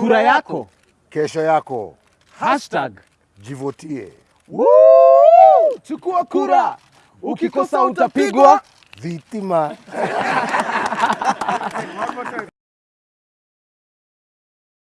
Kura yako. kesho yako, Hashtag. jivotie. Woo! Chukua kura. Ukikosa utapigwa. Vitima